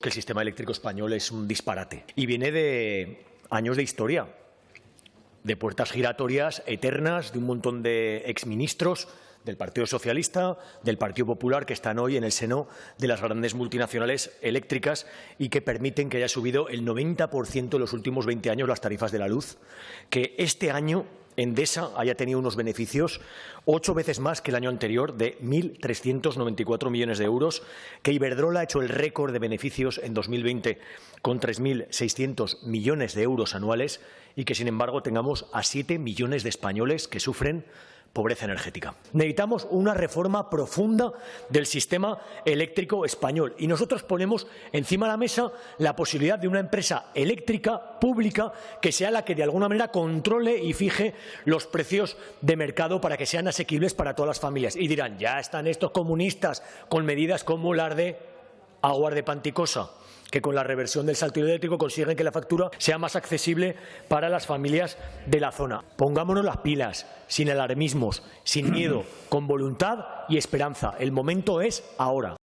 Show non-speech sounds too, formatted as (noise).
que el sistema eléctrico español es un disparate. Y viene de años de historia, de puertas giratorias eternas de un montón de exministros del Partido Socialista, del Partido Popular, que están hoy en el seno de las grandes multinacionales eléctricas y que permiten que haya subido el 90% en los últimos 20 años las tarifas de la luz, que este año Endesa haya tenido unos beneficios ocho veces más que el año anterior de 1.394 millones de euros, que Iberdrola ha hecho el récord de beneficios en 2020 con 3.600 millones de euros anuales y que, sin embargo, tengamos a siete millones de españoles que sufren pobreza energética. Necesitamos una reforma profunda del sistema eléctrico español y nosotros ponemos encima de la mesa la posibilidad de una empresa eléctrica pública que sea la que de alguna manera controle y fije los precios de mercado para que sean asequibles para todas las familias. Y dirán, ya están estos comunistas con medidas como las de aguar de Panticosa que con la reversión del salto eléctrico consiguen que la factura sea más accesible para las familias de la zona. Pongámonos las pilas, sin alarmismos, sin miedo, (clears throat) con voluntad y esperanza. El momento es ahora.